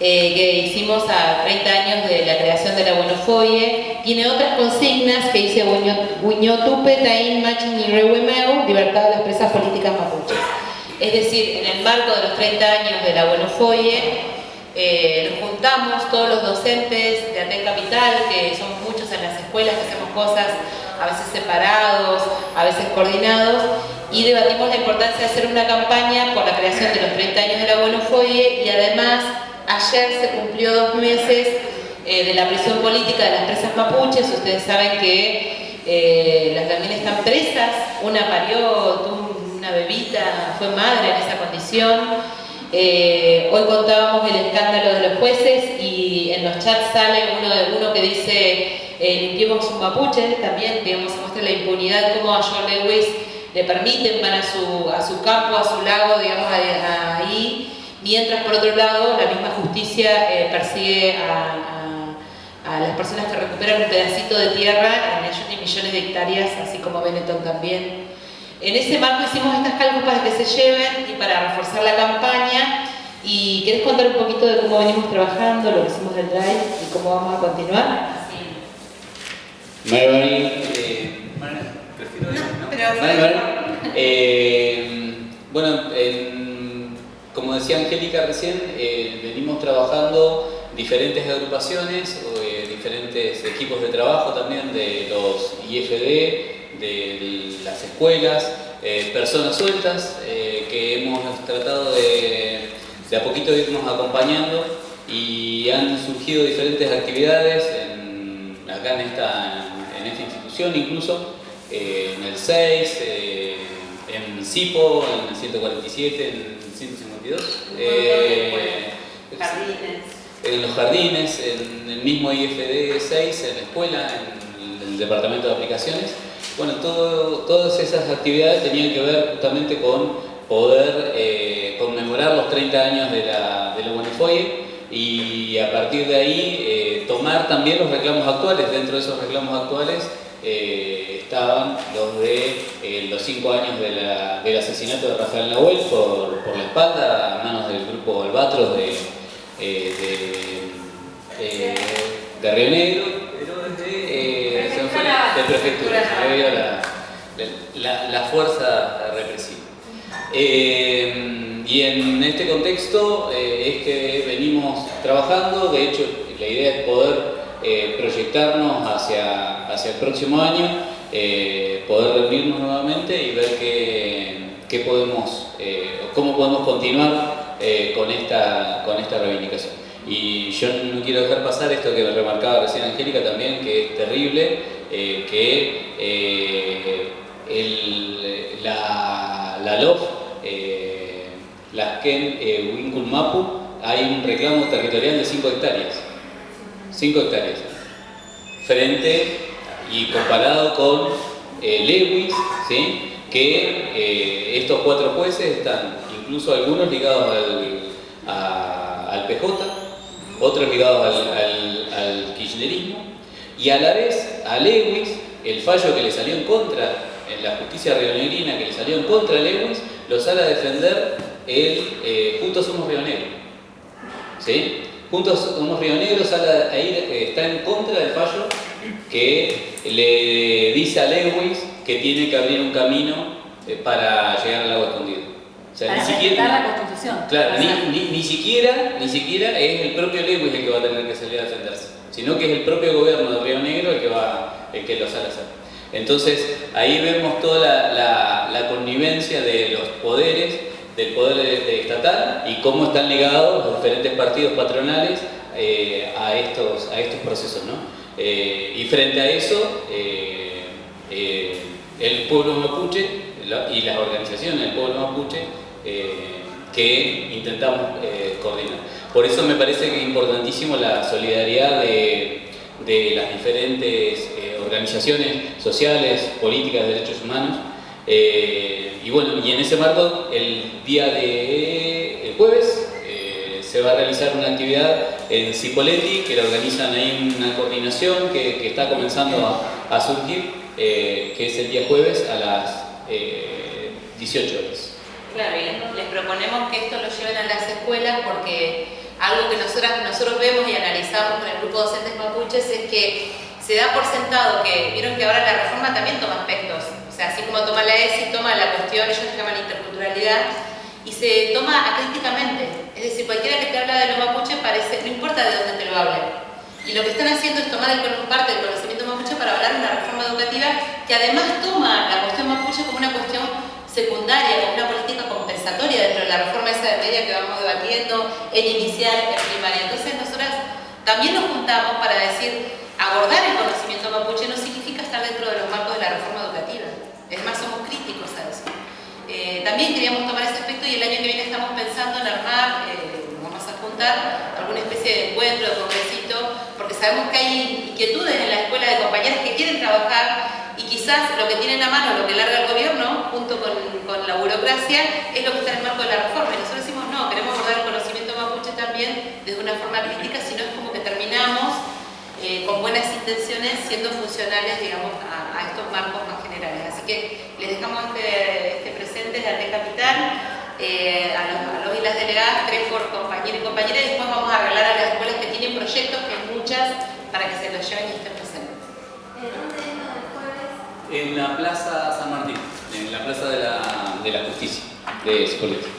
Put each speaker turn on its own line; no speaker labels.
eh, que hicimos a 30 años de la creación de la Buenofoye. Tiene otras consignas que dice Huiñotupe, Taín, Machin y Rehuemeu, libertad de las políticas mapuches. Es decir, en el marco de los 30 años de la Buenofoye, eh, nos juntamos todos los docentes de Aten Capital, que son muchos en las escuelas, que hacemos cosas a veces separados, a veces coordinados, y debatimos la importancia de hacer una campaña por la creación de los 30 años de la Buenofoye y además ayer se cumplió dos meses eh, de la prisión política de las presas mapuches, ustedes saben que eh, las también están presas, una parió, tuvo una bebita, fue madre en esa condición, eh, hoy contábamos el escándalo de los jueces y en los chats sale uno de uno que dice limpiemos un mapuche, también digamos, se muestra la impunidad como a John Lewis le permiten, van a su, a su campo, a su lago, digamos, ahí, mientras por otro lado la misma justicia eh, persigue a, las personas que recuperan un pedacito de tierra en millones de hectáreas, así como Benetton también. En ese marco hicimos estas cálculos para que se lleven y para reforzar la campaña. ¿Y quieres contar un poquito de cómo venimos trabajando, lo que hicimos del drive y cómo vamos a continuar?
Sí. eh, eh, bueno, como decía Angélica recién, eh, venimos trabajando diferentes agrupaciones, eh, diferentes equipos de trabajo también de los IFD, de las escuelas, eh, personas sueltas que hemos tratado de, de a poquito irnos acompañando y han surgido diferentes actividades acá en esta, institución incluso, en el 6, en CIPO, en el 147, en el 152. en los jardines, en el mismo IFD 6, en la escuela, en el departamento de aplicaciones. Bueno, todas esas actividades tenían que ver justamente con poder eh, conmemorar los 30 años de la, de la y a partir de ahí eh, tomar también los reclamos actuales. Dentro de esos reclamos actuales eh, estaban los de los 5 años del asesinato de Rafael Nahuel por, la espalda a manos del grupo Albatros de, de Río Negro. De prefectura, la, la, fuerza represiva. Eh, y en este contexto eh, es que venimos trabajando, de hecho la idea es poder eh, proyectarnos hacia, hacia el próximo año, poder reunirnos nuevamente y ver qué, qué podemos, cómo podemos continuar con, esta, con esta reivindicación. Y yo no quiero dejar pasar esto que remarcaba recién Angélica también, que es terrible, eh, que eh, la, la LOF, eh, las Ken Mapu, hay un reclamo territorial de 5 hectáreas. 5 hectáreas. Frente y comparado con Lewis, ¿sí? que estos cuatro jueces están incluso algunos ligados al, PJ, otros ligados al, kirchnerismo, y a la vez a Lewis, el fallo que le salió en contra, en la justicia rionegrina que le salió en contra a Lewis, lo sale a defender el eh, Juntos Somos Río Negro. ¿Sí? Juntos Somos Río Negro sale ahí, eh, está en contra del fallo que le dice a Lewis que tiene que abrir un camino eh, para llegar al agua escondido.
O sea, ni siquiera, la Constitución.
Claro, ni, ni, siquiera, ni siquiera es el propio Lewis el que va a tener que salir a defenderse sino que es el propio gobierno de Río Negro el que, va, el que lo sale a hacer. Entonces, ahí vemos toda la, connivencia de los poderes, del poder estatal y cómo están ligados los diferentes partidos patronales eh, a, estos, a estos procesos. ¿no? Eh, y frente a eso, eh, el pueblo mapuche y las organizaciones del pueblo mapuche que intentamos coordinar. Por eso me parece que es importantísimo la solidaridad de, las diferentes eh, organizaciones sociales, políticas de derechos humanos. Eh, y bueno, y en ese marco, el día de eh, se va a realizar una actividad en Cipolletti, que la organizan ahí una coordinación que, está comenzando a, surgir, que es el día jueves a las 18 horas.
Claro, y les, proponemos que esto lo lleven a las escuelas porque algo que nosotros, nosotros vemos y analizamos con el grupo de docentes mapuches es que se da por sentado que, vieron que ahora la reforma también toma aspectos, o sea, así como toma la ESI, toma la cuestión, ellos llaman interculturalidad, y se toma acríticamente, es decir, cualquiera que te habla de lo mapuche parece, no importa de dónde te lo hable, y lo que están haciendo es tomar el, parte del conocimiento mapuche para hablar de una reforma educativa que además toma la cuestión mapuche como una cuestión secundaria, como una política compensatoria dentro de la reforma esa de media que vamos debatiendo, en inicial, en primaria. Entonces nosotras también nos juntamos para decir, abordar el conocimiento mapuche no significa estar dentro de los marcos de la reforma educativa. Es más, somos críticos a eso. Eh, también queríamos tomar ese aspecto y el año que viene estamos pensando en armar, eh, vamos a juntar alguna especie de encuentro, de congresito, porque sabemos que hay inquietudes en la escuela de compañeras que quieren trabajar y quizás lo que tienen a mano, lo que larga el gobierno, junto con, la burocracia, es lo que está en el marco de la reforma. Y nosotros decimos, no, queremos abordar el conocimiento mapuche también desde una forma crítica, si no es como que terminamos eh, con buenas intenciones siendo funcionales digamos, a, estos marcos más generales. Así que les dejamos este, este de Arte Capital, eh, a, los, y las delegadas, tres por compañero y compañera, y después vamos a regalar a las escuelas que tienen proyectos, que hay muchas, para que se los lleven y estén presentes.
¿Dónde es?
En la Plaza San Martín, en la Plaza de la, de la Justicia de Escoleta.